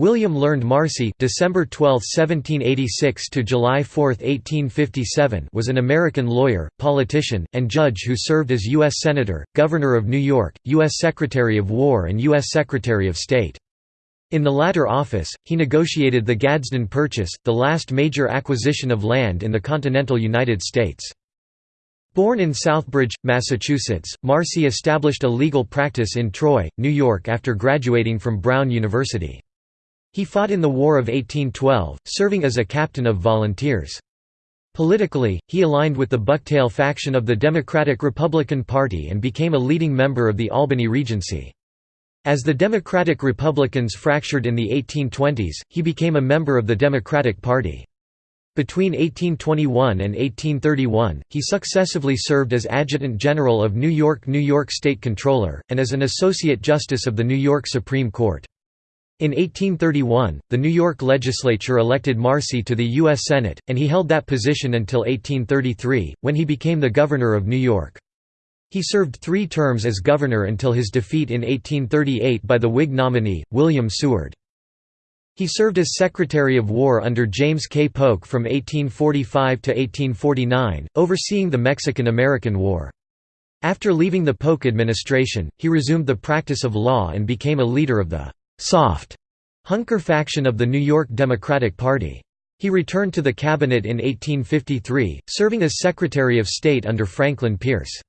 William Learned Marcy December 12, 1786 to July 4, 1857 was an American lawyer, politician, and judge who served as U.S. Senator, Governor of New York, U.S. Secretary of War and U.S. Secretary of State. In the latter office, he negotiated the Gadsden Purchase, the last major acquisition of land in the continental United States. Born in Southbridge, Massachusetts, Marcy established a legal practice in Troy, New York after graduating from Brown University. He fought in the War of 1812, serving as a captain of volunteers. Politically, he aligned with the Bucktail faction of the Democratic-Republican Party and became a leading member of the Albany Regency. As the Democratic-Republicans fractured in the 1820s, he became a member of the Democratic Party. Between 1821 and 1831, he successively served as Adjutant General of New York New York State Comptroller, and as an Associate Justice of the New York Supreme Court. In 1831, the New York legislature elected Marcy to the U.S. Senate, and he held that position until 1833, when he became the governor of New York. He served three terms as governor until his defeat in 1838 by the Whig nominee, William Seward. He served as Secretary of War under James K. Polk from 1845 to 1849, overseeing the Mexican–American War. After leaving the Polk administration, he resumed the practice of law and became a leader of the «soft» Hunker faction of the New York Democratic Party. He returned to the cabinet in 1853, serving as Secretary of State under Franklin Pierce.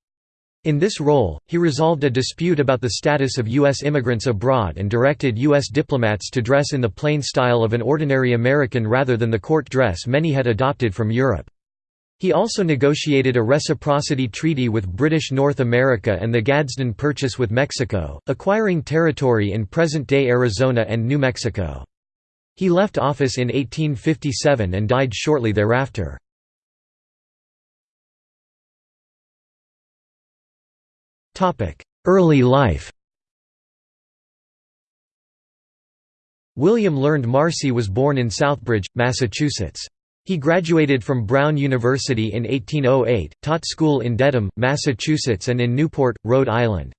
In this role, he resolved a dispute about the status of U.S. immigrants abroad and directed U.S. diplomats to dress in the plain style of an ordinary American rather than the court dress many had adopted from Europe. He also negotiated a reciprocity treaty with British North America and the Gadsden Purchase with Mexico, acquiring territory in present-day Arizona and New Mexico. He left office in 1857 and died shortly thereafter. Early life William Learned Marcy was born in Southbridge, Massachusetts. He graduated from Brown University in 1808, taught school in Dedham, Massachusetts and in Newport, Rhode Island.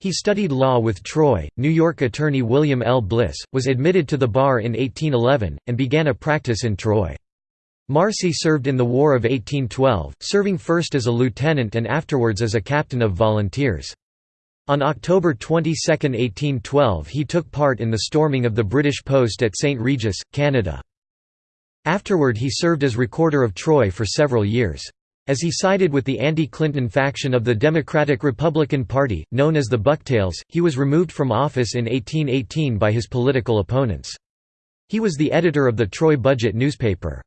He studied law with Troy, New York attorney William L. Bliss, was admitted to the bar in 1811, and began a practice in Troy. Marcy served in the War of 1812, serving first as a lieutenant and afterwards as a captain of volunteers. On October 22, 1812 he took part in the storming of the British post at St. Regis, Canada. Afterward he served as Recorder of Troy for several years. As he sided with the anti-Clinton faction of the Democratic-Republican Party, known as the Bucktails, he was removed from office in 1818 by his political opponents. He was the editor of the Troy Budget newspaper.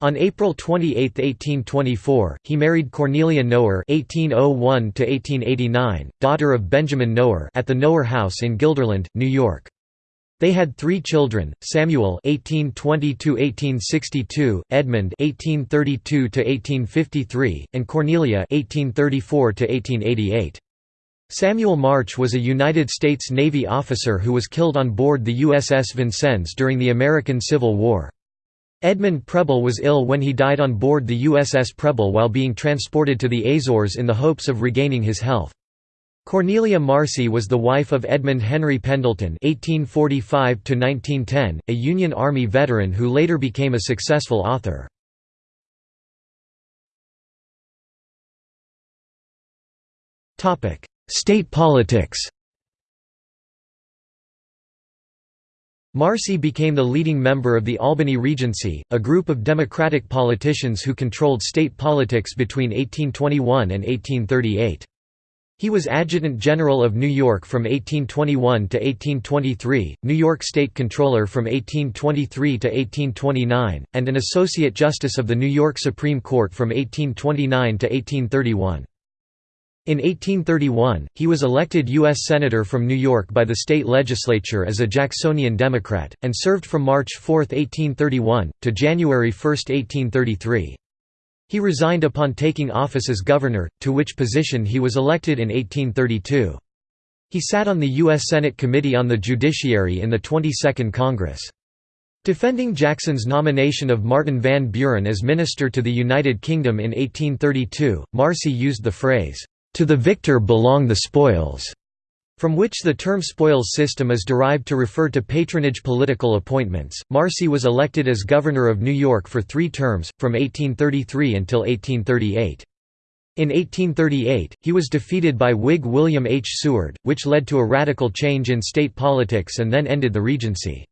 On April 28, 1824, he married Cornelia Knower (1801–1889), daughter of Benjamin Knower, at the Knower House in Guilderland, New York. They had three children: Samuel (1820–1862), Edmund (1832–1853), and Cornelia (1834–1888). Samuel Marcy was a United States Navy officer who was killed on board the USS Vincennes during the American Civil War. Edmund Preble was ill when he died on board the USS Preble while being transported to the Azores in the hopes of regaining his health. Cornelia Marcy was the wife of Edmund Henry Pendleton (1845–1910), a Union Army veteran who later became a successful author. Topic: State politics. Marcy became the leading member of the Albany Regency, a group of Democratic politicians who controlled state politics between 1821 and 1838. He was Adjutant General of New York from 1821 to 1823, New York State Comptroller from 1823 to 1829, and an Associate Justice of the New York Supreme Court from 1829 to 1831. In 1831, he was elected U.S. Senator from New York by the state legislature as a Jacksonian Democrat, and served from March 4, 1831, to January 1, 1833. He resigned upon taking office as governor, to which position he was elected in 1832. He sat on the U.S. Senate Committee on the Judiciary in the 22nd Congress. Defending Jackson's nomination of Martin Van Buren as minister to the United Kingdom in 1832, Marcy used the phrase, "'To the victor belong the spoils' from which the term spoils system is derived to refer to patronage political appointments. Marcy was elected as governor of New York for three terms, from 1833 until 1838. In 1838, he was defeated by Whig William H. Seward, which led to a radical change in state politics and then ended the Regency.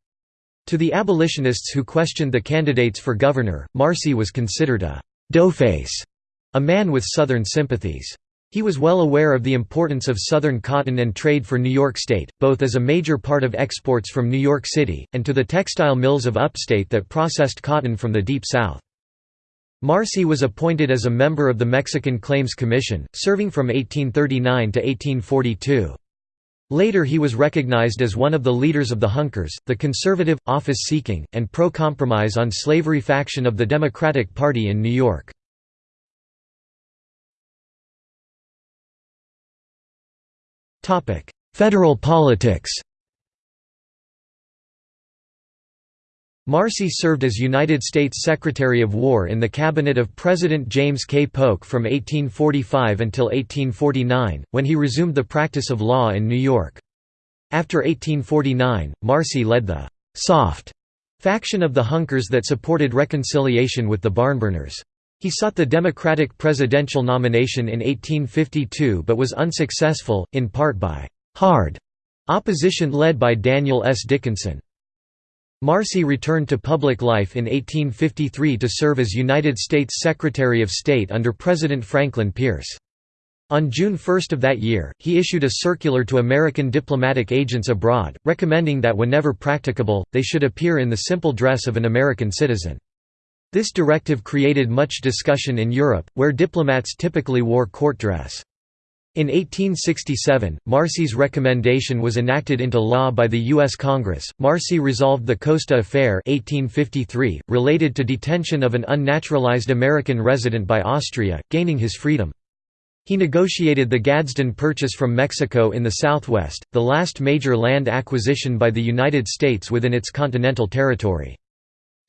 To the abolitionists who questioned the candidates for governor, Marcy was considered a «doughface», a man with Southern sympathies. He was well aware of the importance of Southern cotton and trade for New York State, both as a major part of exports from New York City, and to the textile mills of upstate that processed cotton from the Deep South. Marcy was appointed as a member of the Mexican Claims Commission, serving from 1839 to 1842. Later he was recognized as one of the leaders of the Hunkers, the conservative, office-seeking, and pro-compromise on slavery faction of the Democratic Party in New York. Federal politics Marcy served as United States Secretary of War in the cabinet of President James K. Polk from 1845 until 1849, when he resumed the practice of law in New York. After 1849, Marcy led the «soft» faction of the Hunkers that supported reconciliation with the Barnburners. He sought the Democratic presidential nomination in 1852 but was unsuccessful, in part by «hard» opposition led by Daniel S. Dickinson. Marcy returned to public life in 1853 to serve as United States Secretary of State under President Franklin Pierce. On June 1 of that year, he issued a circular to American diplomatic agents abroad, recommending that whenever practicable, they should appear in the simple dress of an American citizen. This directive created much discussion in Europe, where diplomats typically wore court dress. In 1867, Marcy's recommendation was enacted into law by the U.S. Congress. Marcy resolved the Koszta Affair 1853, related to detention of an unnaturalized American resident by Austria, gaining his freedom. He negotiated the Gadsden Purchase from Mexico in the southwest, the last major land acquisition by the United States within its continental territory.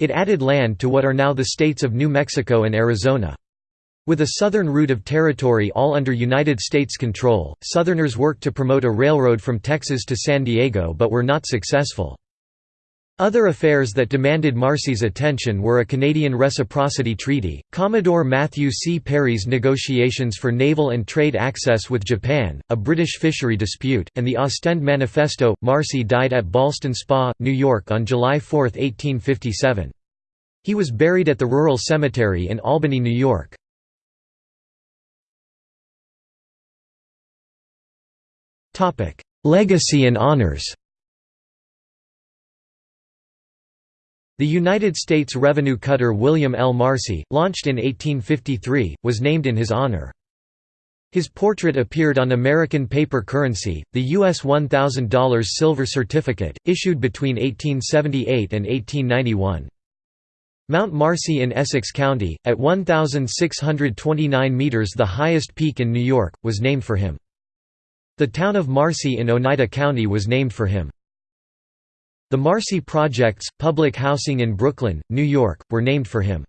It added land to what are now the states of New Mexico and Arizona. With a southern route of territory all under United States control, Southerners worked to promote a railroad from Texas to San Diego but were not successful. Other affairs that demanded Marcy's attention were a Canadian Reciprocity Treaty, Commodore Matthew C. Perry's negotiations for naval and trade access with Japan, a British fishery dispute, and the Ostend Manifesto. Marcy died at Ballston Spa, New York on July 4, 1857. He was buried at the Rural Cemetery in Albany, New York. Legacy and honors The United States revenue cutter William L. Marcy, launched in 1853, was named in his honor. His portrait appeared on American paper currency, the U.S. $1,000 silver certificate, issued between 1878 and 1891. Mount Marcy in Essex County, at 1,629 metres the highest peak in New York, was named for him. The town of Marcy in Oneida County was named for him. The Marcy Projects, public housing in Brooklyn, New York, were named for him.